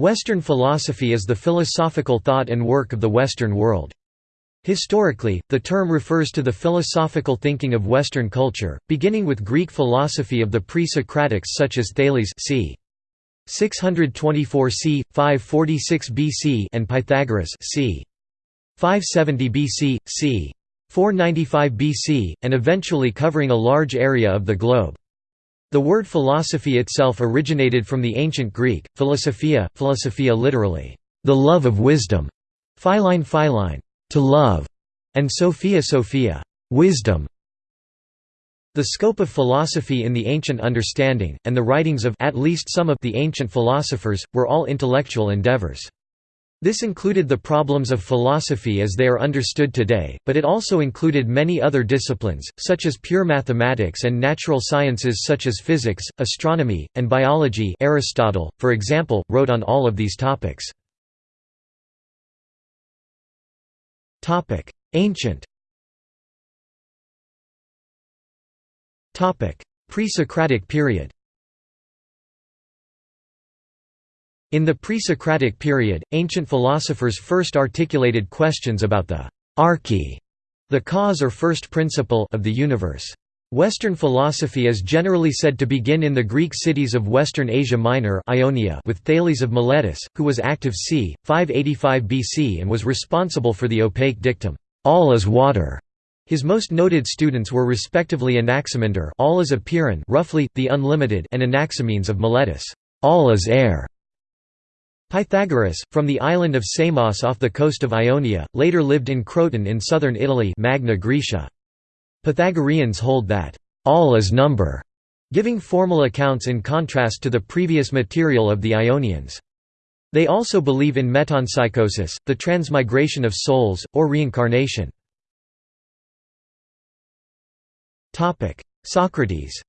Western philosophy is the philosophical thought and work of the Western world. Historically, the term refers to the philosophical thinking of Western culture, beginning with Greek philosophy of the pre-Socratics such as Thales c. 624 c. 546 BC and Pythagoras c. 570 BC, c. 495 BC, and eventually covering a large area of the globe. The word philosophy itself originated from the ancient Greek, philosophia, philosophia literally, the love of wisdom, philein philein, to love, and sophia sophia, wisdom. The scope of philosophy in the ancient understanding, and the writings of at least some of the ancient philosophers, were all intellectual endeavors. This included the problems of philosophy as they are understood today, but it also included many other disciplines, such as pure mathematics and natural sciences such as physics, astronomy, and biology Aristotle, for example, wrote on all of these topics. Ancient Pre-Socratic period In the pre-Socratic period, ancient philosophers first articulated questions about the arche, the cause or first principle of the universe. Western philosophy is generally said to begin in the Greek cities of Western Asia Minor Ionia with Thales of Miletus, who was active c. 585 BC and was responsible for the opaque dictum, "'All is water'". His most noted students were respectively Anaximander all is Apeiron roughly, the unlimited and Anaximenes of Miletus all is air. Pythagoras, from the island of Samos off the coast of Ionia, later lived in Croton in southern Italy Magna Graecia. Pythagoreans hold that, "...all is number", giving formal accounts in contrast to the previous material of the Ionians. They also believe in metempsychosis, the transmigration of souls, or reincarnation. Socrates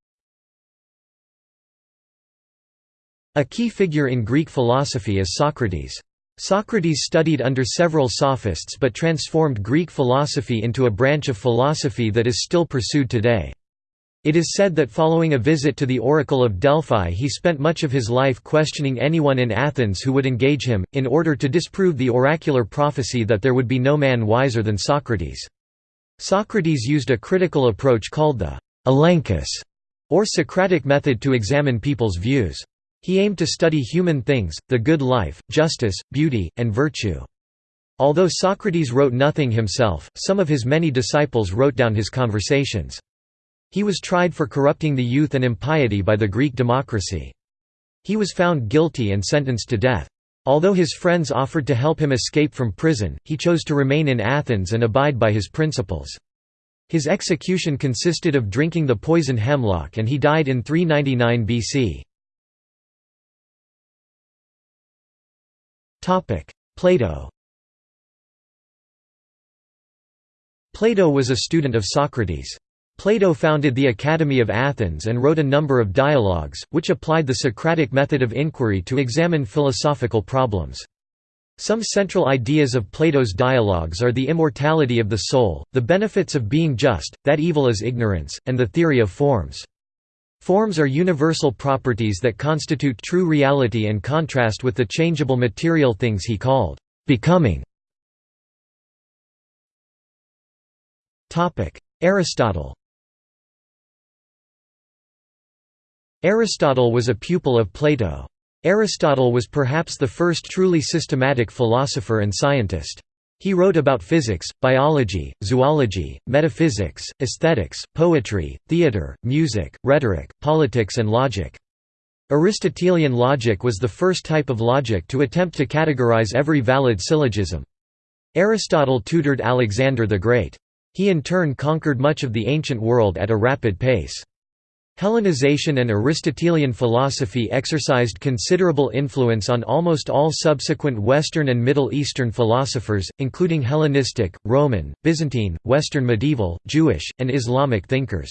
A key figure in Greek philosophy is Socrates. Socrates studied under several sophists but transformed Greek philosophy into a branch of philosophy that is still pursued today. It is said that following a visit to the Oracle of Delphi he spent much of his life questioning anyone in Athens who would engage him, in order to disprove the oracular prophecy that there would be no man wiser than Socrates. Socrates used a critical approach called the elenchus, or Socratic method to examine people's views. He aimed to study human things, the good life, justice, beauty, and virtue. Although Socrates wrote nothing himself, some of his many disciples wrote down his conversations. He was tried for corrupting the youth and impiety by the Greek democracy. He was found guilty and sentenced to death. Although his friends offered to help him escape from prison, he chose to remain in Athens and abide by his principles. His execution consisted of drinking the poison hemlock and he died in 399 BC. Plato Plato was a student of Socrates. Plato founded the Academy of Athens and wrote a number of dialogues, which applied the Socratic method of inquiry to examine philosophical problems. Some central ideas of Plato's dialogues are the immortality of the soul, the benefits of being just, that evil is ignorance, and the theory of forms. Forms are universal properties that constitute true reality and contrast with the changeable material things he called becoming. Aristotle Aristotle was a pupil of Plato. Aristotle was perhaps the first truly systematic philosopher and scientist. He wrote about physics, biology, zoology, metaphysics, aesthetics, poetry, theatre, music, rhetoric, politics and logic. Aristotelian logic was the first type of logic to attempt to categorize every valid syllogism. Aristotle tutored Alexander the Great. He in turn conquered much of the ancient world at a rapid pace. Hellenization and Aristotelian philosophy exercised considerable influence on almost all subsequent Western and Middle Eastern philosophers, including Hellenistic, Roman, Byzantine, Western medieval, Jewish, and Islamic thinkers.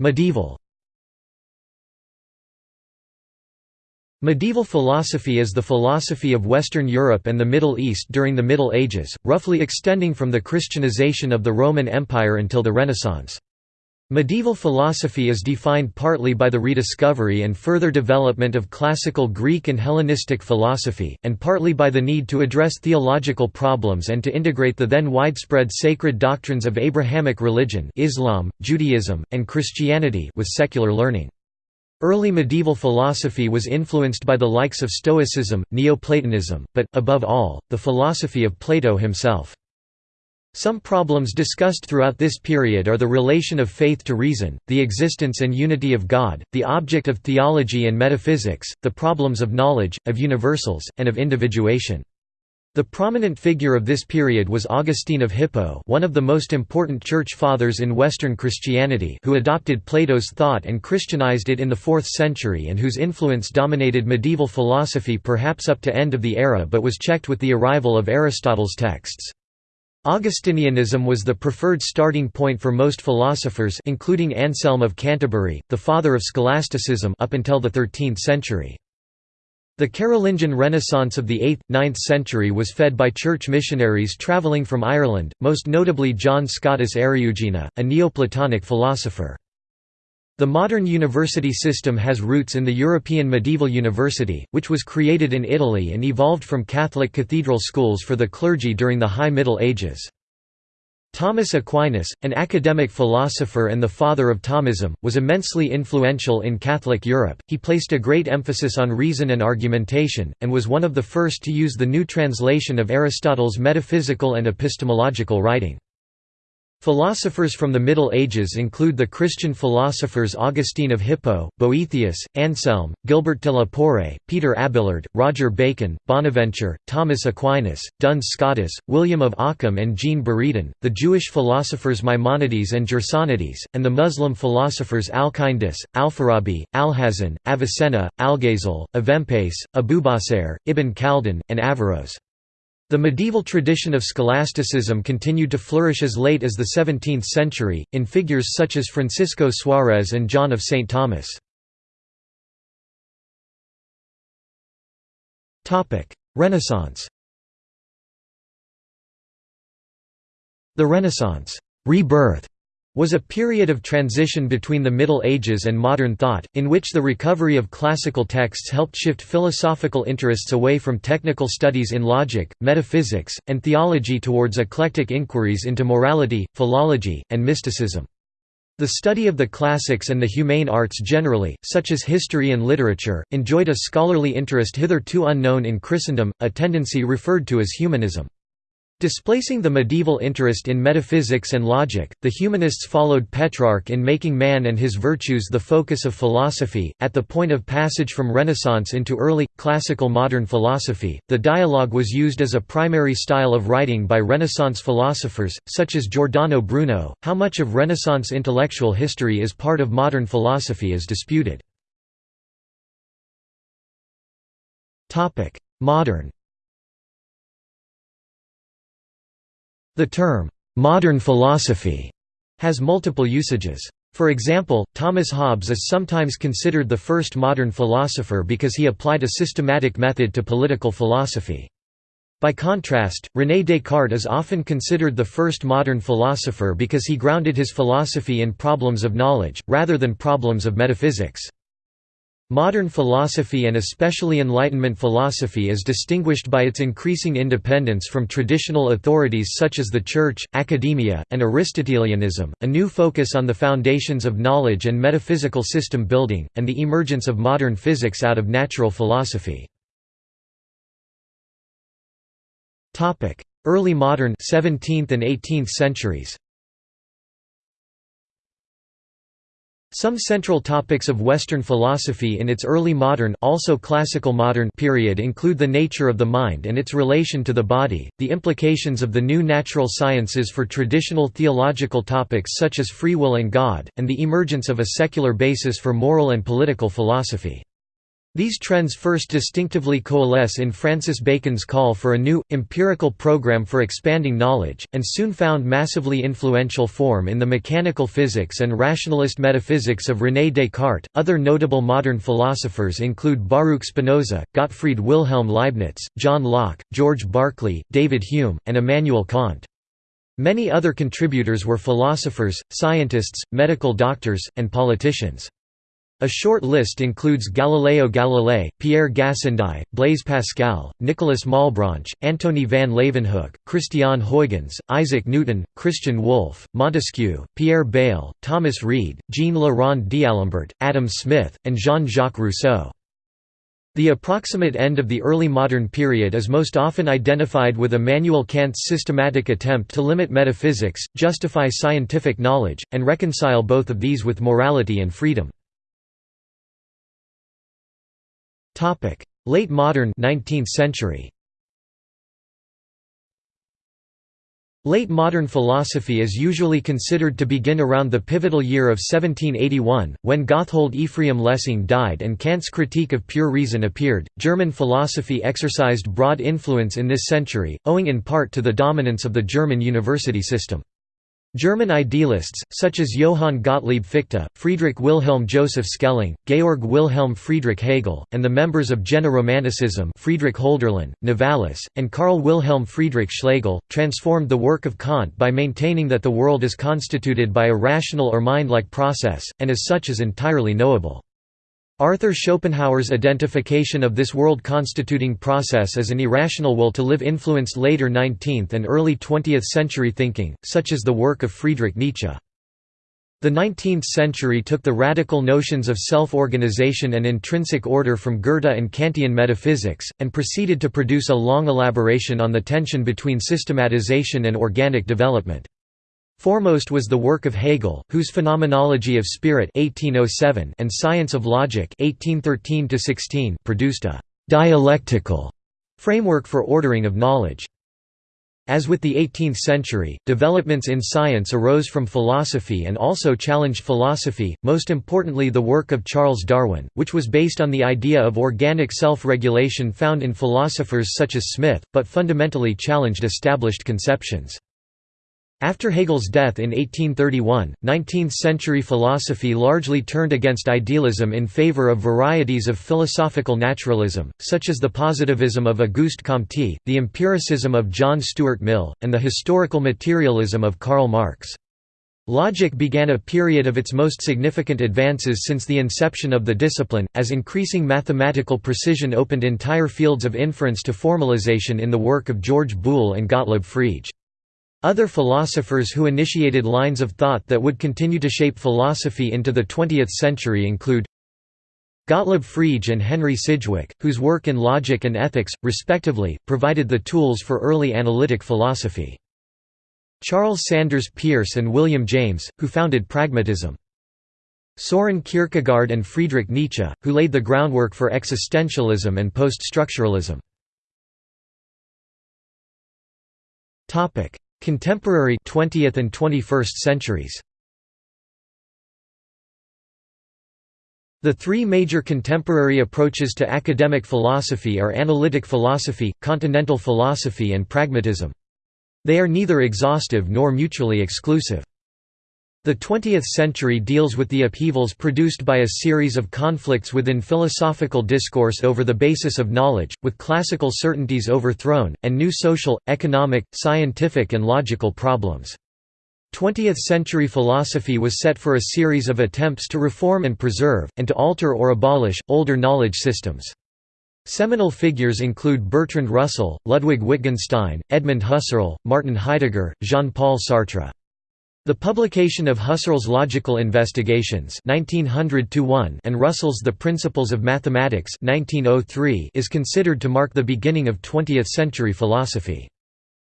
Medieval Medieval philosophy is the philosophy of Western Europe and the Middle East during the Middle Ages, roughly extending from the Christianization of the Roman Empire until the Renaissance. Medieval philosophy is defined partly by the rediscovery and further development of classical Greek and Hellenistic philosophy, and partly by the need to address theological problems and to integrate the then widespread sacred doctrines of Abrahamic religion Islam, Judaism, and Christianity with secular learning. Early medieval philosophy was influenced by the likes of Stoicism, Neoplatonism, but, above all, the philosophy of Plato himself. Some problems discussed throughout this period are the relation of faith to reason, the existence and unity of God, the object of theology and metaphysics, the problems of knowledge, of universals, and of individuation. The prominent figure of this period was Augustine of Hippo one of the most important church fathers in Western Christianity who adopted Plato's thought and Christianized it in the 4th century and whose influence dominated medieval philosophy perhaps up to end of the era but was checked with the arrival of Aristotle's texts. Augustinianism was the preferred starting point for most philosophers including Anselm of Canterbury, the father of scholasticism up until the 13th century. The Carolingian Renaissance of the 8th, 9th century was fed by church missionaries travelling from Ireland, most notably John Scotus Eriugena, a Neoplatonic philosopher. The modern university system has roots in the European medieval university, which was created in Italy and evolved from Catholic cathedral schools for the clergy during the High Middle Ages. Thomas Aquinas, an academic philosopher and the father of Thomism, was immensely influential in Catholic Europe. He placed a great emphasis on reason and argumentation, and was one of the first to use the new translation of Aristotle's metaphysical and epistemological writing. Philosophers from the Middle Ages include the Christian philosophers Augustine of Hippo, Boethius, Anselm, Gilbert de la Porree, Peter Abelard, Roger Bacon, Bonaventure, Thomas Aquinas, Duns Scotus, William of Ockham and Jean Buridan, the Jewish philosophers Maimonides and Gersonides, and the Muslim philosophers Al-Kindis, Al-Farabi, Alhazen, Avicenna, Algazel, Avempace, Abubacer, Ibn Khaldun, and Averroes. The medieval tradition of scholasticism continued to flourish as late as the 17th century, in figures such as Francisco Suarez and John of St. Thomas. Renaissance The Renaissance rebirth was a period of transition between the Middle Ages and modern thought, in which the recovery of classical texts helped shift philosophical interests away from technical studies in logic, metaphysics, and theology towards eclectic inquiries into morality, philology, and mysticism. The study of the classics and the humane arts generally, such as history and literature, enjoyed a scholarly interest hitherto unknown in Christendom, a tendency referred to as humanism. Displacing the medieval interest in metaphysics and logic, the humanists followed Petrarch in making man and his virtues the focus of philosophy. At the point of passage from Renaissance into early, classical modern philosophy, the dialogue was used as a primary style of writing by Renaissance philosophers, such as Giordano Bruno. How much of Renaissance intellectual history is part of modern philosophy is disputed. Modern The term, "'modern philosophy' has multiple usages. For example, Thomas Hobbes is sometimes considered the first modern philosopher because he applied a systematic method to political philosophy. By contrast, René Descartes is often considered the first modern philosopher because he grounded his philosophy in problems of knowledge, rather than problems of metaphysics. Modern philosophy and especially Enlightenment philosophy is distinguished by its increasing independence from traditional authorities such as the Church, academia, and Aristotelianism, a new focus on the foundations of knowledge and metaphysical system building, and the emergence of modern physics out of natural philosophy. Early modern 17th and 18th centuries Some central topics of Western philosophy in its early modern also classical modern period include the nature of the mind and its relation to the body, the implications of the new natural sciences for traditional theological topics such as free will and God, and the emergence of a secular basis for moral and political philosophy. These trends first distinctively coalesce in Francis Bacon's call for a new, empirical program for expanding knowledge, and soon found massively influential form in the mechanical physics and rationalist metaphysics of René Descartes. Other notable modern philosophers include Baruch Spinoza, Gottfried Wilhelm Leibniz, John Locke, George Berkeley, David Hume, and Immanuel Kant. Many other contributors were philosophers, scientists, medical doctors, and politicians. A short list includes Galileo Galilei, Pierre Gassendi, Blaise Pascal, Nicolas Malebranche, Antony van Leeuwenhoek, Christian Huygens, Isaac Newton, Christian Wolff, Montesquieu, Pierre Bayle, Thomas Reid, Jean Le Rond d'Alembert, Adam Smith, and Jean-Jacques Rousseau. The approximate end of the early modern period is most often identified with Immanuel Kant's systematic attempt to limit metaphysics, justify scientific knowledge, and reconcile both of these with morality and freedom. Topic: Late modern 19th century. Late modern philosophy is usually considered to begin around the pivotal year of 1781, when Gotthold Ephraim Lessing died and Kant's Critique of Pure Reason appeared. German philosophy exercised broad influence in this century, owing in part to the dominance of the German university system. German idealists, such as Johann Gottlieb Fichte, Friedrich Wilhelm Joseph Schelling, Georg Wilhelm Friedrich Hegel, and the members of Jena Romanticism Friedrich Hölderlin, Novalis, and Karl Wilhelm Friedrich Schlegel, transformed the work of Kant by maintaining that the world is constituted by a rational or mind-like process, and as such is entirely knowable. Arthur Schopenhauer's identification of this world-constituting process as an irrational will to live influenced later 19th and early 20th century thinking, such as the work of Friedrich Nietzsche. The 19th century took the radical notions of self-organization and intrinsic order from Goethe and Kantian metaphysics, and proceeded to produce a long elaboration on the tension between systematization and organic development. Foremost was the work of Hegel, whose Phenomenology of Spirit 1807 and Science of Logic 1813 produced a «dialectical» framework for ordering of knowledge. As with the 18th century, developments in science arose from philosophy and also challenged philosophy, most importantly the work of Charles Darwin, which was based on the idea of organic self-regulation found in philosophers such as Smith, but fundamentally challenged established conceptions. After Hegel's death in 1831, 19th-century philosophy largely turned against idealism in favor of varieties of philosophical naturalism, such as the positivism of Auguste Comte, the empiricism of John Stuart Mill, and the historical materialism of Karl Marx. Logic began a period of its most significant advances since the inception of the discipline, as increasing mathematical precision opened entire fields of inference to formalization in the work of George Boole and Gottlob Frege. Other philosophers who initiated lines of thought that would continue to shape philosophy into the 20th century include Gottlob Frege and Henry Sidgwick, whose work in logic and ethics, respectively, provided the tools for early analytic philosophy. Charles Sanders Peirce and William James, who founded pragmatism. Soren Kierkegaard and Friedrich Nietzsche, who laid the groundwork for existentialism and post-structuralism. Contemporary 20th and 21st centuries The three major contemporary approaches to academic philosophy are analytic philosophy, continental philosophy and pragmatism. They are neither exhaustive nor mutually exclusive. The 20th century deals with the upheavals produced by a series of conflicts within philosophical discourse over the basis of knowledge, with classical certainties overthrown, and new social, economic, scientific and logical problems. 20th-century philosophy was set for a series of attempts to reform and preserve, and to alter or abolish, older knowledge systems. Seminal figures include Bertrand Russell, Ludwig Wittgenstein, Edmund Husserl, Martin Heidegger, Jean-Paul Sartre. The publication of Husserl's Logical Investigations 1900 and Russell's The Principles of Mathematics 1903 is considered to mark the beginning of 20th-century philosophy.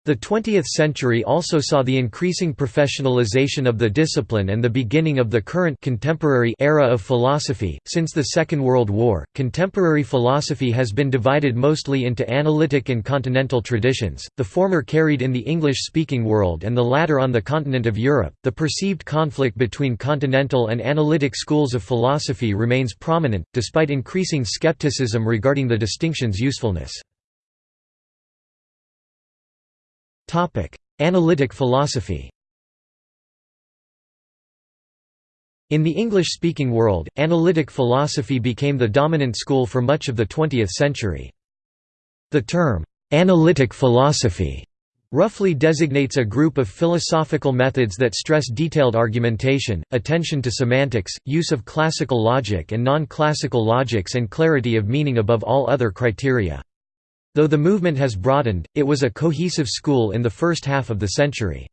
The 20th century also saw the increasing professionalization of the discipline and the beginning of the current contemporary era of philosophy. Since the Second World War, contemporary philosophy has been divided mostly into analytic and continental traditions, the former carried in the English speaking world and the latter on the continent of Europe. The perceived conflict between continental and analytic schools of philosophy remains prominent, despite increasing skepticism regarding the distinction's usefulness. Topic: Analytic philosophy. In the English-speaking world, analytic philosophy became the dominant school for much of the 20th century. The term, "'analytic philosophy' Roughly designates a group of philosophical methods that stress detailed argumentation, attention to semantics, use of classical logic and non-classical logics and clarity of meaning above all other criteria. Though the movement has broadened, it was a cohesive school in the first half of the century.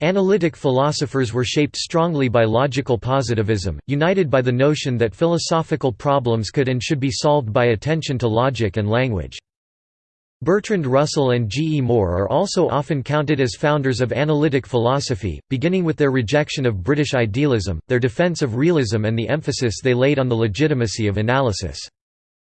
Analytic philosophers were shaped strongly by logical positivism, united by the notion that philosophical problems could and should be solved by attention to logic and language. Bertrand Russell and G. E. Moore are also often counted as founders of analytic philosophy, beginning with their rejection of British idealism, their defence of realism and the emphasis they laid on the legitimacy of analysis.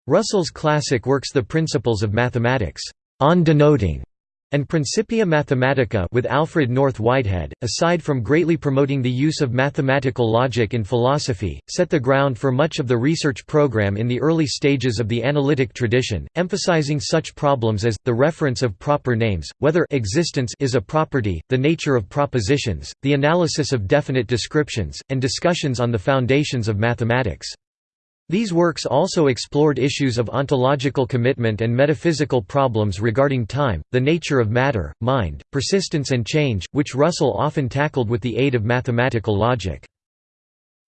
Russell's classic works The Principles of Mathematics, on denoting and Principia Mathematica with Alfred North Whitehead, aside from greatly promoting the use of mathematical logic in philosophy, set the ground for much of the research program in the early stages of the analytic tradition, emphasizing such problems as, the reference of proper names, whether existence is a property, the nature of propositions, the analysis of definite descriptions, and discussions on the foundations of mathematics. These works also explored issues of ontological commitment and metaphysical problems regarding time, the nature of matter, mind, persistence and change, which Russell often tackled with the aid of mathematical logic.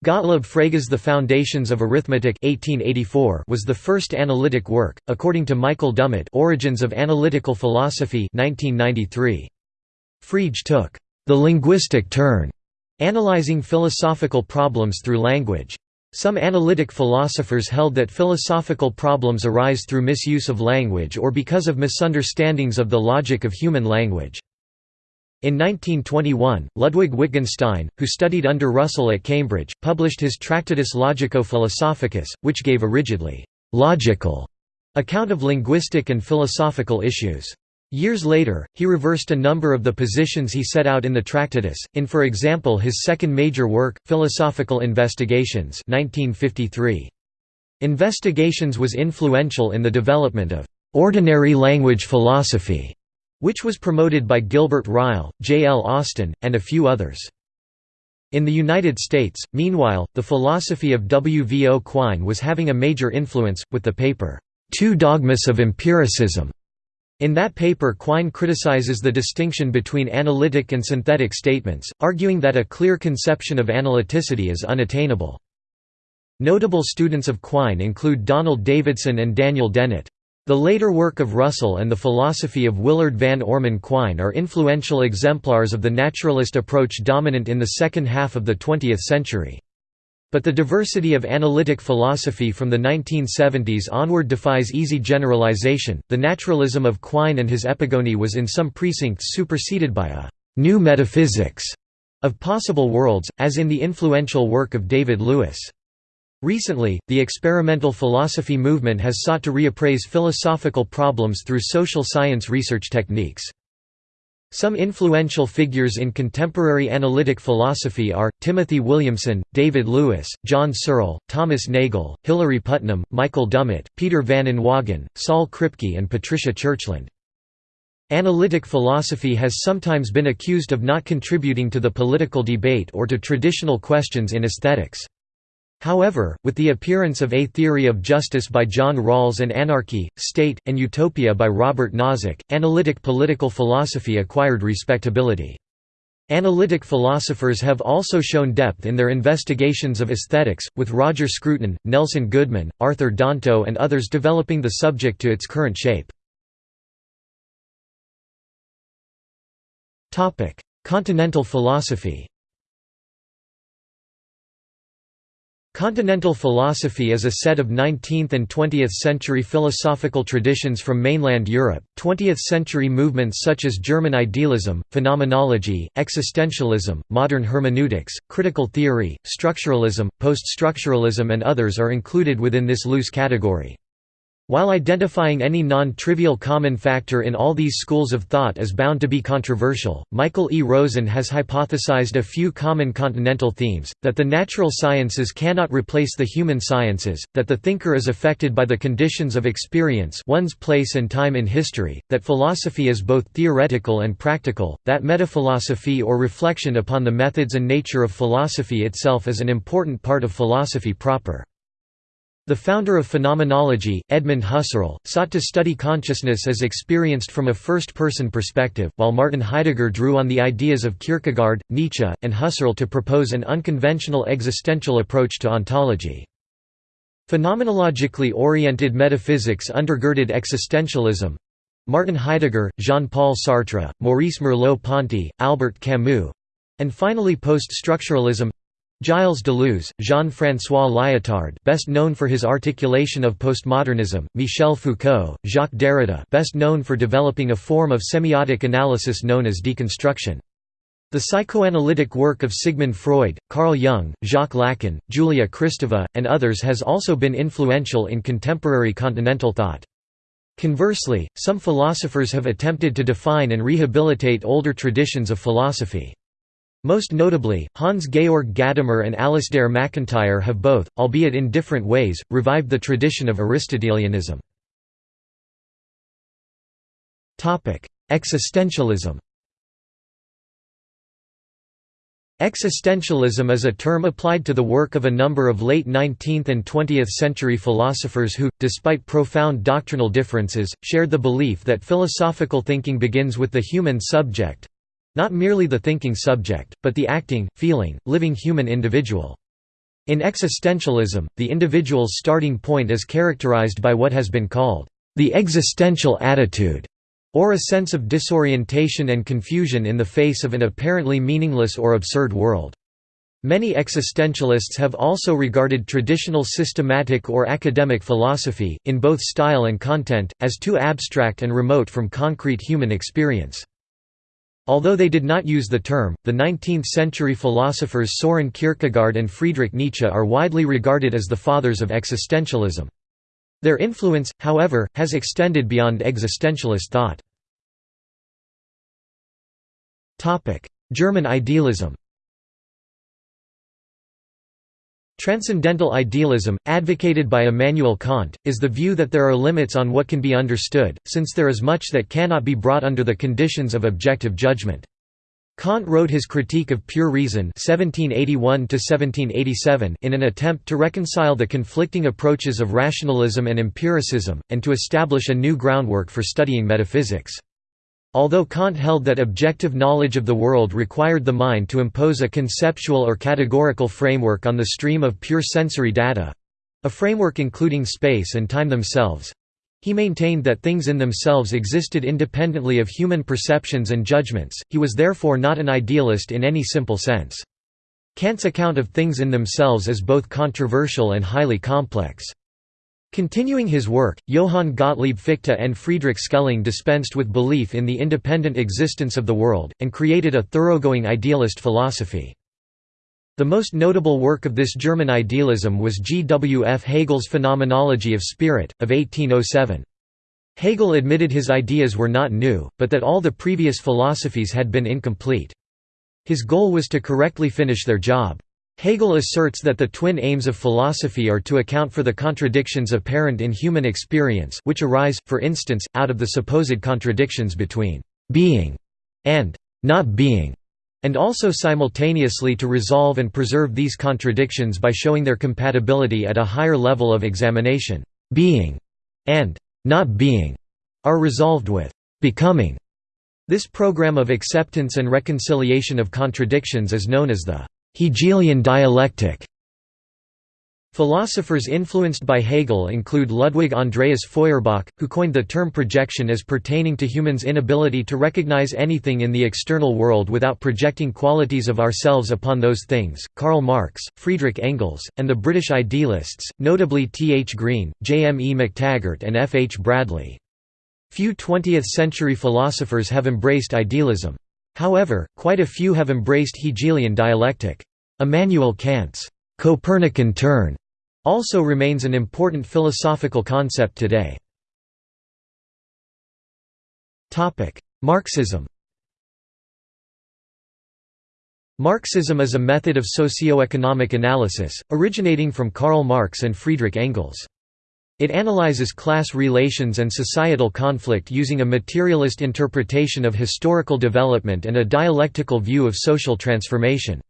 Gottlob Frege's The Foundations of Arithmetic 1884 was the first analytic work, according to Michael Dummett Origins of Analytical Philosophy 1993. Frege took the linguistic turn, analyzing philosophical problems through language. Some analytic philosophers held that philosophical problems arise through misuse of language or because of misunderstandings of the logic of human language. In 1921, Ludwig Wittgenstein, who studied under Russell at Cambridge, published his Tractatus Logico-Philosophicus, which gave a rigidly «logical» account of linguistic and philosophical issues. Years later, he reversed a number of the positions he set out in the Tractatus, in for example his second major work, Philosophical Investigations 1953. Investigations was influential in the development of «ordinary language philosophy», which was promoted by Gilbert Ryle, J. L. Austin, and a few others. In the United States, meanwhile, the philosophy of W. V. O. Quine was having a major influence, with the paper, Two Dogmas of Empiricism, in that paper Quine criticizes the distinction between analytic and synthetic statements, arguing that a clear conception of analyticity is unattainable. Notable students of Quine include Donald Davidson and Daniel Dennett. The later work of Russell and the philosophy of Willard Van Orman Quine are influential exemplars of the naturalist approach dominant in the second half of the 20th century. But the diversity of analytic philosophy from the 1970s onward defies easy generalization. The naturalism of Quine and his epigony was in some precincts superseded by a new metaphysics of possible worlds, as in the influential work of David Lewis. Recently, the experimental philosophy movement has sought to reappraise philosophical problems through social science research techniques. Some influential figures in contemporary analytic philosophy are, Timothy Williamson, David Lewis, John Searle, Thomas Nagel, Hilary Putnam, Michael Dummett, Peter van Inwagen, Saul Kripke and Patricia Churchland. Analytic philosophy has sometimes been accused of not contributing to the political debate or to traditional questions in aesthetics. However, with the appearance of A Theory of Justice by John Rawls and Anarchy, State, and Utopia by Robert Nozick, analytic political philosophy acquired respectability. Analytic philosophers have also shown depth in their investigations of aesthetics, with Roger Scruton, Nelson Goodman, Arthur Danto and others developing the subject to its current shape. Continental philosophy Continental philosophy is a set of 19th and 20th century philosophical traditions from mainland Europe. 20th century movements such as German idealism, phenomenology, existentialism, modern hermeneutics, critical theory, structuralism, post-structuralism and others are included within this loose category. While identifying any non-trivial common factor in all these schools of thought is bound to be controversial, Michael E. Rosen has hypothesized a few common continental themes, that the natural sciences cannot replace the human sciences, that the thinker is affected by the conditions of experience one's place and time in history, that philosophy is both theoretical and practical, that metaphilosophy or reflection upon the methods and nature of philosophy itself is an important part of philosophy proper. The founder of phenomenology, Edmund Husserl, sought to study consciousness as experienced from a first-person perspective, while Martin Heidegger drew on the ideas of Kierkegaard, Nietzsche, and Husserl to propose an unconventional existential approach to ontology. Phenomenologically oriented metaphysics undergirded existentialism. Martin Heidegger, Jean-Paul Sartre, Maurice Merleau-Ponty, Albert Camus, and finally post-structuralism Gilles Deleuze, Jean-François Lyotard best known for his articulation of postmodernism, Michel Foucault, Jacques Derrida best known for developing a form of semiotic analysis known as deconstruction. The psychoanalytic work of Sigmund Freud, Carl Jung, Jacques Lacan, Julia Kristeva, and others has also been influential in contemporary continental thought. Conversely, some philosophers have attempted to define and rehabilitate older traditions of philosophy. Most notably, Hans-Georg Gadamer and Alasdair MacIntyre have both, albeit in different ways, revived the tradition of Aristotelianism. Existentialism Existentialism is a term applied to the work of a number of late 19th and 20th century philosophers who, despite profound doctrinal differences, shared the belief that philosophical thinking begins with the human subject, not merely the thinking subject, but the acting, feeling, living human individual. In existentialism, the individual's starting point is characterized by what has been called the existential attitude, or a sense of disorientation and confusion in the face of an apparently meaningless or absurd world. Many existentialists have also regarded traditional systematic or academic philosophy, in both style and content, as too abstract and remote from concrete human experience. Although they did not use the term, the 19th-century philosophers Soren Kierkegaard and Friedrich Nietzsche are widely regarded as the fathers of existentialism. Their influence, however, has extended beyond existentialist thought. German idealism Transcendental idealism, advocated by Immanuel Kant, is the view that there are limits on what can be understood, since there is much that cannot be brought under the conditions of objective judgment. Kant wrote his Critique of Pure Reason 1781 in an attempt to reconcile the conflicting approaches of rationalism and empiricism, and to establish a new groundwork for studying metaphysics. Although Kant held that objective knowledge of the world required the mind to impose a conceptual or categorical framework on the stream of pure sensory data—a framework including space and time themselves—he maintained that things in themselves existed independently of human perceptions and judgments, he was therefore not an idealist in any simple sense. Kant's account of things in themselves is both controversial and highly complex. Continuing his work, Johann Gottlieb Fichte and Friedrich Schelling dispensed with belief in the independent existence of the world, and created a thoroughgoing idealist philosophy. The most notable work of this German idealism was G. W. F. Hegel's Phenomenology of Spirit, of 1807. Hegel admitted his ideas were not new, but that all the previous philosophies had been incomplete. His goal was to correctly finish their job. Hegel asserts that the twin aims of philosophy are to account for the contradictions apparent in human experience which arise, for instance, out of the supposed contradictions between «being» and «not being», and also simultaneously to resolve and preserve these contradictions by showing their compatibility at a higher level of examination. «Being» and «not being» are resolved with «becoming». This program of acceptance and reconciliation of contradictions is known as the Hegelian dialectic Philosophers influenced by Hegel include Ludwig Andreas Feuerbach, who coined the term projection as pertaining to humans' inability to recognize anything in the external world without projecting qualities of ourselves upon those things, Karl Marx, Friedrich Engels, and the British idealists, notably T. H. Green, J. M. E. McTaggart and F. H. Bradley. Few 20th-century philosophers have embraced idealism. However, quite a few have embraced Hegelian dialectic. Immanuel Kant's Copernican turn also remains an important philosophical concept today. Marxism Marxism is a method of socio-economic analysis, originating from Karl Marx and Friedrich Engels. It analyzes class relations and societal conflict using a materialist interpretation of historical development and a dialectical view of social transformation.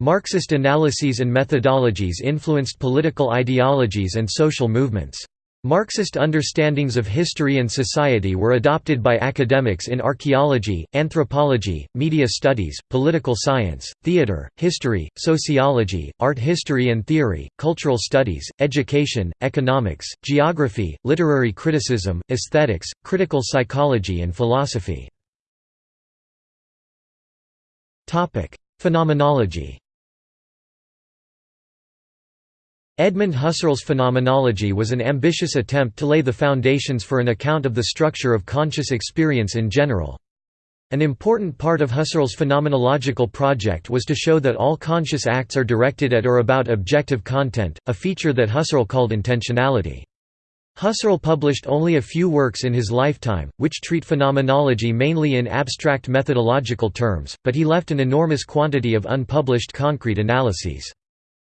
Marxist analyses and methodologies influenced political ideologies and social movements. Marxist understandings of history and society were adopted by academics in archaeology, anthropology, media studies, political science, theater, history, sociology, art history and theory, cultural studies, education, economics, geography, literary criticism, aesthetics, critical psychology and philosophy. Phenomenology Edmund Husserl's phenomenology was an ambitious attempt to lay the foundations for an account of the structure of conscious experience in general. An important part of Husserl's phenomenological project was to show that all conscious acts are directed at or about objective content, a feature that Husserl called intentionality. Husserl published only a few works in his lifetime, which treat phenomenology mainly in abstract methodological terms, but he left an enormous quantity of unpublished concrete analyses.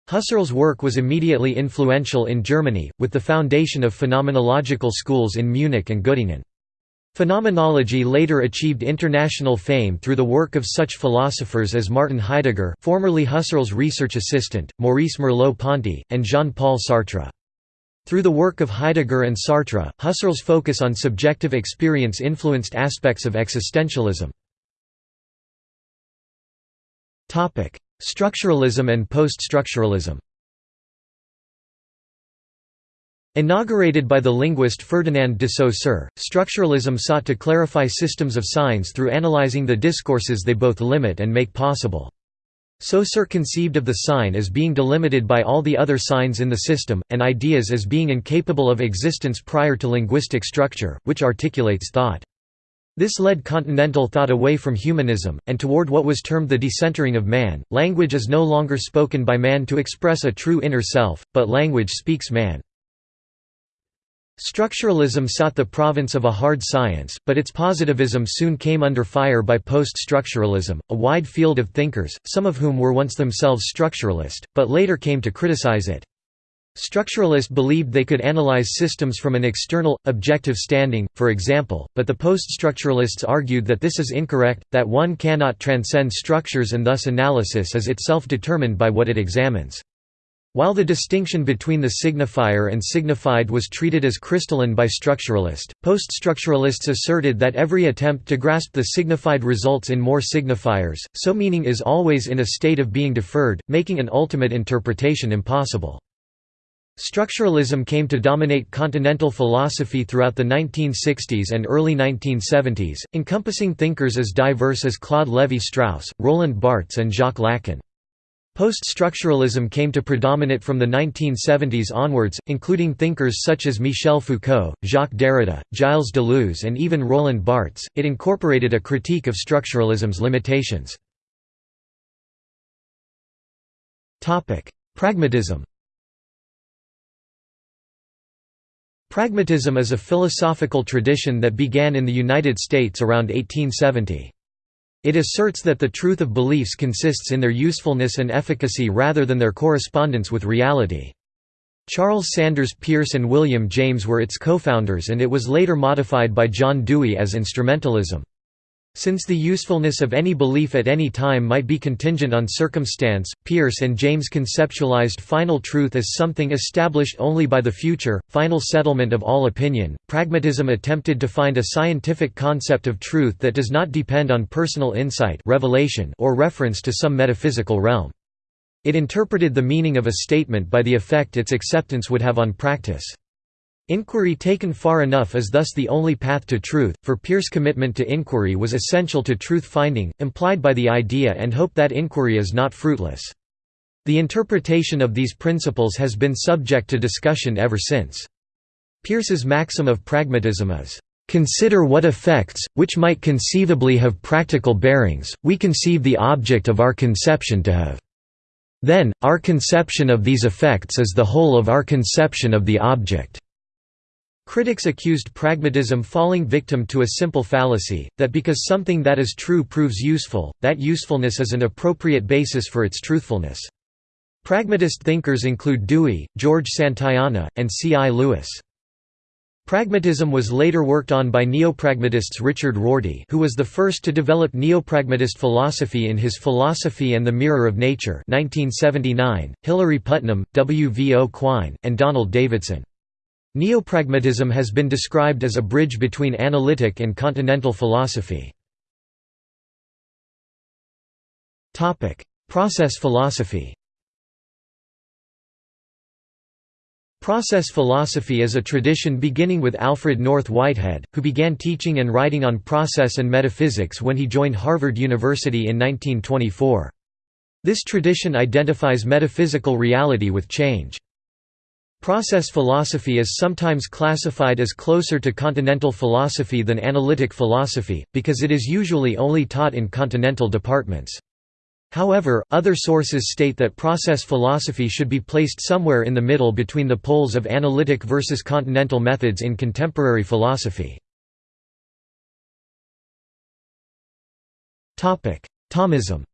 Husserl's work was immediately influential in Germany, with the foundation of phenomenological schools in Munich and Göttingen. Phenomenology later achieved international fame through the work of such philosophers as Martin Heidegger formerly Husserl's research assistant, Maurice Merleau-Ponty, and Jean-Paul Sartre. Through the work of Heidegger and Sartre, Husserl's focus on subjective experience influenced aspects of existentialism. Structuralism and post-structuralism Inaugurated by the linguist Ferdinand de Saussure, structuralism sought to clarify systems of signs through analyzing the discourses they both limit and make possible. Saussure conceived of the sign as being delimited by all the other signs in the system, and ideas as being incapable of existence prior to linguistic structure, which articulates thought. This led continental thought away from humanism, and toward what was termed the decentering of man. Language is no longer spoken by man to express a true inner self, but language speaks man. Structuralism sought the province of a hard science, but its positivism soon came under fire by post-structuralism, a wide field of thinkers, some of whom were once themselves structuralist, but later came to criticize it. Structuralists believed they could analyze systems from an external, objective standing, for example, but the post-structuralists argued that this is incorrect, that one cannot transcend structures and thus analysis is itself determined by what it examines. While the distinction between the signifier and signified was treated as crystalline by structuralists, post-structuralists asserted that every attempt to grasp the signified results in more signifiers, so meaning is always in a state of being deferred, making an ultimate interpretation impossible. Structuralism came to dominate continental philosophy throughout the 1960s and early 1970s, encompassing thinkers as diverse as Claude Lévi-Strauss, Roland Barthes and Jacques Lacan. Post-structuralism came to predominate from the 1970s onwards, including thinkers such as Michel Foucault, Jacques Derrida, Gilles Deleuze and even Roland Barthes. It incorporated a critique of structuralism's limitations. Pragmatism Pragmatism is a philosophical tradition that began in the United States around 1870. It asserts that the truth of beliefs consists in their usefulness and efficacy rather than their correspondence with reality. Charles Sanders Peirce and William James were its co-founders and it was later modified by John Dewey as instrumentalism. Since the usefulness of any belief at any time might be contingent on circumstance, Peirce and James conceptualized final truth as something established only by the future, final settlement of all opinion. Pragmatism attempted to find a scientific concept of truth that does not depend on personal insight revelation or reference to some metaphysical realm. It interpreted the meaning of a statement by the effect its acceptance would have on practice. Inquiry taken far enough is thus the only path to truth, for Peirce commitment to inquiry was essential to truth-finding, implied by the idea and hope that inquiry is not fruitless. The interpretation of these principles has been subject to discussion ever since. Peirce's maxim of pragmatism is, "...consider what effects, which might conceivably have practical bearings, we conceive the object of our conception to have. Then, our conception of these effects is the whole of our conception of the object." Critics accused pragmatism falling victim to a simple fallacy, that because something that is true proves useful, that usefulness is an appropriate basis for its truthfulness. Pragmatist thinkers include Dewey, George Santayana, and C. I. Lewis. Pragmatism was later worked on by neopragmatists Richard Rorty who was the first to develop neopragmatist philosophy in his Philosophy and the Mirror of Nature 1979, Hilary Putnam, W. V. O. Quine, and Donald Davidson. Neopragmatism has been described as a bridge between analytic and continental philosophy. Process philosophy Process philosophy is a tradition beginning with Alfred North Whitehead, who began teaching and writing on process and metaphysics when he joined Harvard University in 1924. This tradition identifies metaphysical reality with change. Process philosophy is sometimes classified as closer to continental philosophy than analytic philosophy, because it is usually only taught in continental departments. However, other sources state that process philosophy should be placed somewhere in the middle between the poles of analytic versus continental methods in contemporary philosophy. Thomism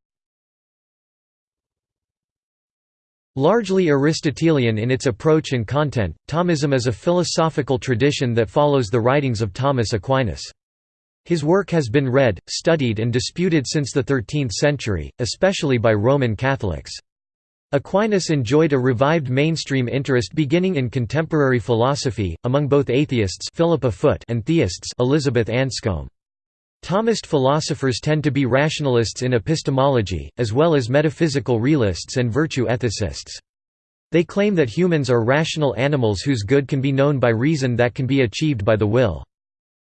Largely Aristotelian in its approach and content, Thomism is a philosophical tradition that follows the writings of Thomas Aquinas. His work has been read, studied and disputed since the 13th century, especially by Roman Catholics. Aquinas enjoyed a revived mainstream interest beginning in contemporary philosophy, among both atheists Philippa Foot and theists Elizabeth Anscombe. Thomist philosophers tend to be rationalists in epistemology, as well as metaphysical realists and virtue ethicists. They claim that humans are rational animals whose good can be known by reason that can be achieved by the will.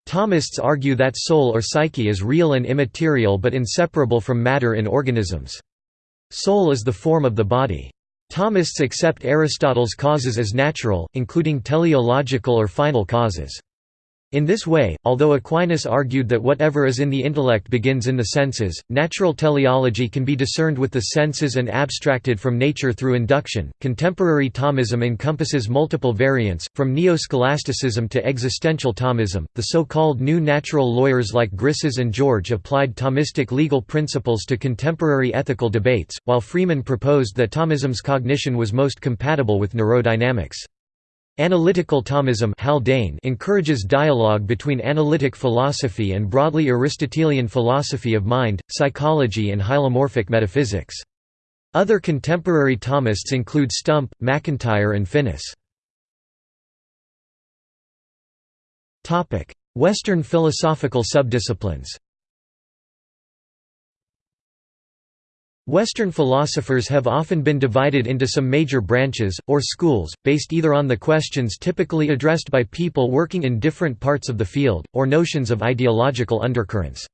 Thomists argue that soul or psyche is real and immaterial but inseparable from matter in organisms. Soul is the form of the body. Thomists accept Aristotle's causes as natural, including teleological or final causes. In this way, although Aquinas argued that whatever is in the intellect begins in the senses, natural teleology can be discerned with the senses and abstracted from nature through induction. Contemporary Thomism encompasses multiple variants, from neo-scholasticism to existential Thomism. The so-called new natural lawyers like Grisez and George applied Thomistic legal principles to contemporary ethical debates, while Freeman proposed that Thomism's cognition was most compatible with neurodynamics. Analytical Thomism Haldane encourages dialogue between analytic philosophy and broadly Aristotelian philosophy of mind, psychology and hylomorphic metaphysics. Other contemporary Thomists include Stump, MacIntyre and Finnis. Western philosophical subdisciplines Western philosophers have often been divided into some major branches, or schools, based either on the questions typically addressed by people working in different parts of the field, or notions of ideological undercurrents.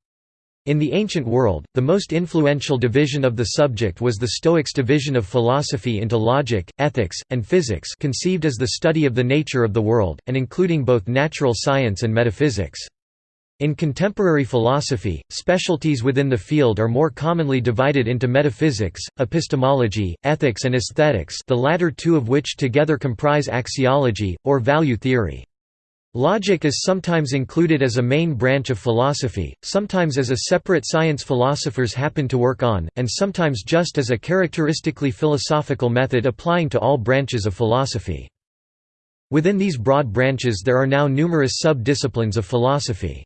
In the ancient world, the most influential division of the subject was the Stoics' division of philosophy into logic, ethics, and physics conceived as the study of the nature of the world, and including both natural science and metaphysics. In contemporary philosophy, specialties within the field are more commonly divided into metaphysics, epistemology, ethics and aesthetics the latter two of which together comprise axiology, or value theory. Logic is sometimes included as a main branch of philosophy, sometimes as a separate science philosophers happen to work on, and sometimes just as a characteristically philosophical method applying to all branches of philosophy. Within these broad branches there are now numerous sub-disciplines of philosophy.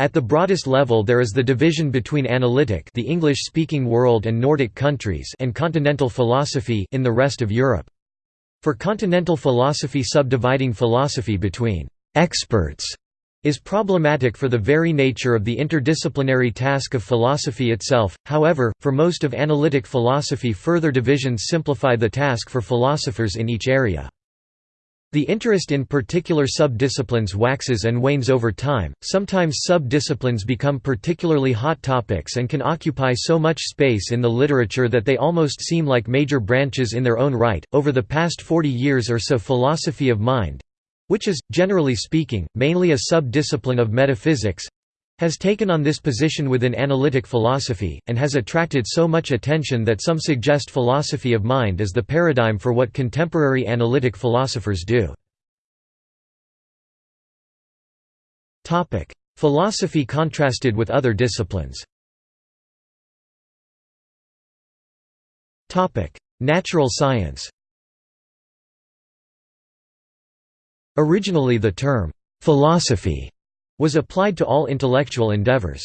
At the broadest level there is the division between analytic the English-speaking world and Nordic countries and continental philosophy in the rest of Europe. For continental philosophy subdividing philosophy between «experts» is problematic for the very nature of the interdisciplinary task of philosophy itself, however, for most of analytic philosophy further divisions simplify the task for philosophers in each area. The interest in particular sub-disciplines waxes and wanes over time, sometimes sub-disciplines become particularly hot topics and can occupy so much space in the literature that they almost seem like major branches in their own right. Over the past 40 years or so philosophy of mind which is, generally speaking, mainly a sub-discipline of metaphysics, has taken on this position within analytic philosophy, and has attracted so much attention that some suggest philosophy of mind as the paradigm for what contemporary analytic philosophers do. Philosophy contrasted with other disciplines. Natural science. Originally the term, philosophy was applied to all intellectual endeavors.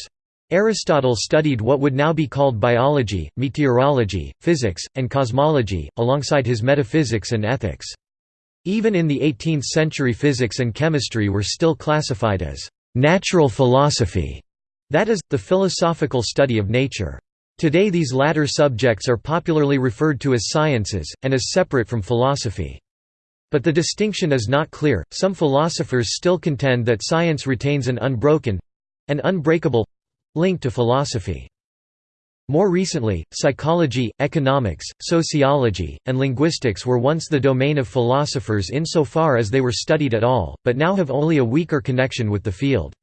Aristotle studied what would now be called biology, meteorology, physics, and cosmology, alongside his metaphysics and ethics. Even in the 18th century physics and chemistry were still classified as «natural philosophy», that is, the philosophical study of nature. Today these latter subjects are popularly referred to as sciences, and as separate from philosophy. But the distinction is not clear. Some philosophers still contend that science retains an unbroken an unbreakable link to philosophy. More recently, psychology, economics, sociology, and linguistics were once the domain of philosophers insofar as they were studied at all, but now have only a weaker connection with the field.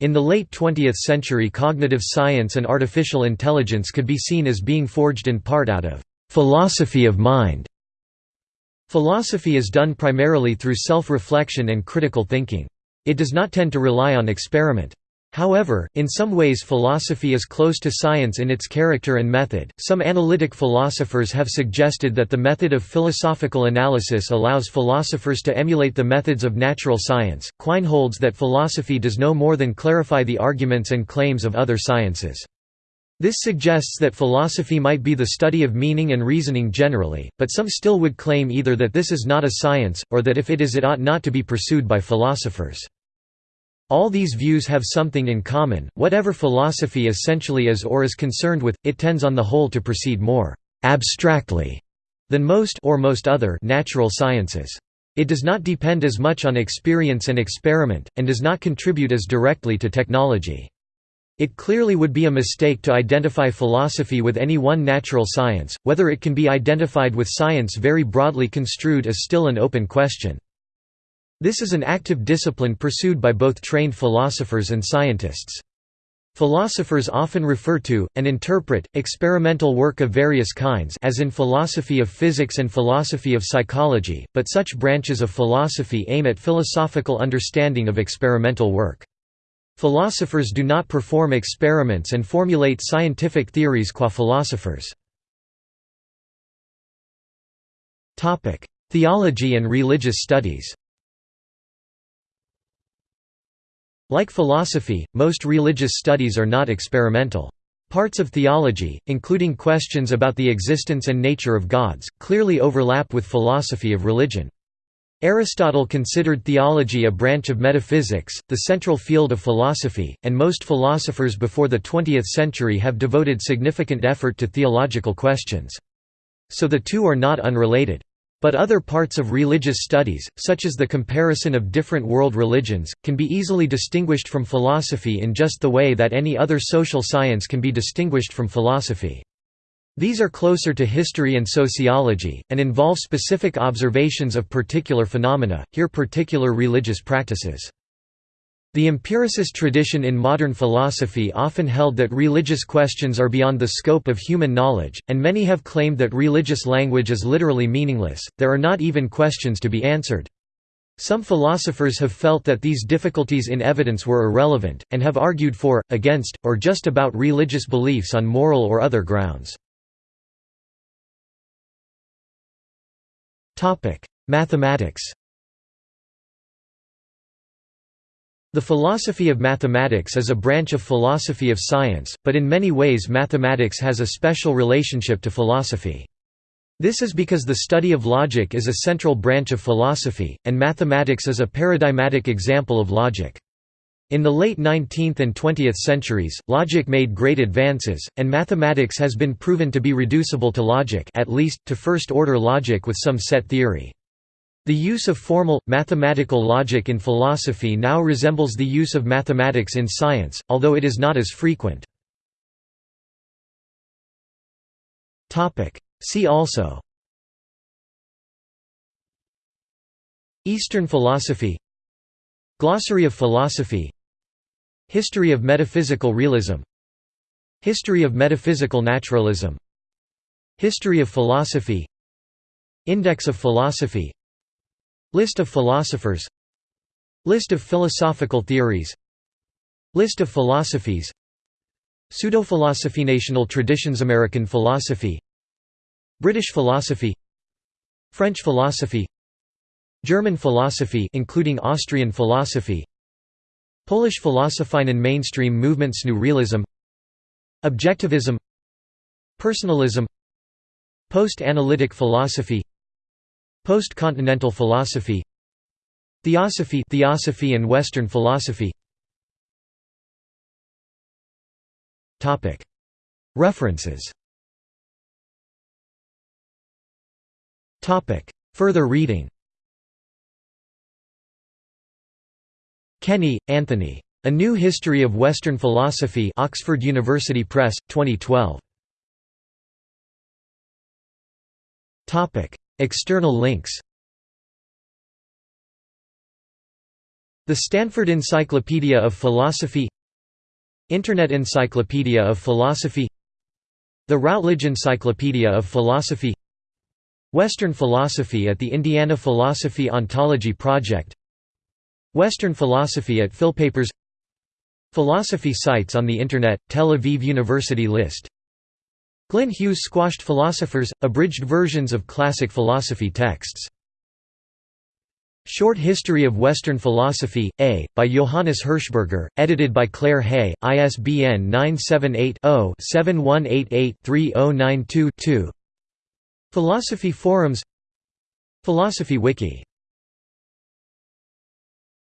In the late 20th century cognitive science and artificial intelligence could be seen as being forged in part out of «philosophy of mind». Philosophy is done primarily through self-reflection and critical thinking. It does not tend to rely on experiment. However, in some ways philosophy is close to science in its character and method. Some analytic philosophers have suggested that the method of philosophical analysis allows philosophers to emulate the methods of natural science. Quine holds that philosophy does no more than clarify the arguments and claims of other sciences. This suggests that philosophy might be the study of meaning and reasoning generally, but some still would claim either that this is not a science, or that if it is it ought not to be pursued by philosophers. All these views have something in common, whatever philosophy essentially is or is concerned with, it tends on the whole to proceed more «abstractly» than most or most other natural sciences. It does not depend as much on experience and experiment, and does not contribute as directly to technology. It clearly would be a mistake to identify philosophy with any one natural science, whether it can be identified with science very broadly construed is still an open question. This is an active discipline pursued by both trained philosophers and scientists. Philosophers often refer to, and interpret, experimental work of various kinds as in philosophy of physics and philosophy of psychology, but such branches of philosophy aim at philosophical understanding of experimental work. Philosophers do not perform experiments and formulate scientific theories qua philosophers. Theology and religious studies Like philosophy, most religious studies are not experimental. Parts of theology, including questions about the existence and nature of gods, clearly overlap with philosophy of religion. Aristotle considered theology a branch of metaphysics, the central field of philosophy, and most philosophers before the 20th century have devoted significant effort to theological questions. So the two are not unrelated. But other parts of religious studies, such as the comparison of different world religions, can be easily distinguished from philosophy in just the way that any other social science can be distinguished from philosophy. These are closer to history and sociology, and involve specific observations of particular phenomena, here particular religious practices. The empiricist tradition in modern philosophy often held that religious questions are beyond the scope of human knowledge, and many have claimed that religious language is literally meaningless, there are not even questions to be answered. Some philosophers have felt that these difficulties in evidence were irrelevant, and have argued for, against, or just about religious beliefs on moral or other grounds. Mathematics The philosophy of mathematics is a branch of philosophy of science, but in many ways mathematics has a special relationship to philosophy. This is because the study of logic is a central branch of philosophy, and mathematics is a paradigmatic example of logic. In the late 19th and 20th centuries, logic made great advances, and mathematics has been proven to be reducible to logic at least, to first-order logic with some set theory. The use of formal, mathematical logic in philosophy now resembles the use of mathematics in science, although it is not as frequent. See also Eastern philosophy Glossary of philosophy History of metaphysical realism. History of metaphysical naturalism. History of philosophy. Index of philosophy. List of philosophers. List of philosophical theories. List of philosophies. Pseudophilosophy National traditions American philosophy. British philosophy. French philosophy. German philosophy including Austrian philosophy Polish Philosophine and mainstream movements New Realism Objectivism Personalism Post-analytic philosophy Post-continental philosophy Theosophy Theosophy and Western philosophy. References. Further reading Kenny, Anthony. A New History of Western Philosophy Oxford University Press, 2012. External links. The Stanford Encyclopedia of Philosophy. Internet Encyclopedia of Philosophy. The Routledge Encyclopedia of Philosophy. Western Philosophy at the Indiana Philosophy Ontology Project Western Philosophy at Philpapers Philosophy sites on the Internet, Tel Aviv University list. Glyn Hughes Squashed Philosophers, abridged versions of classic philosophy texts. Short History of Western Philosophy, A, by Johannes Hirschberger, edited by Claire Hay, ISBN 978-0-7188-3092-2 Philosophy Forums. Philosophy Wiki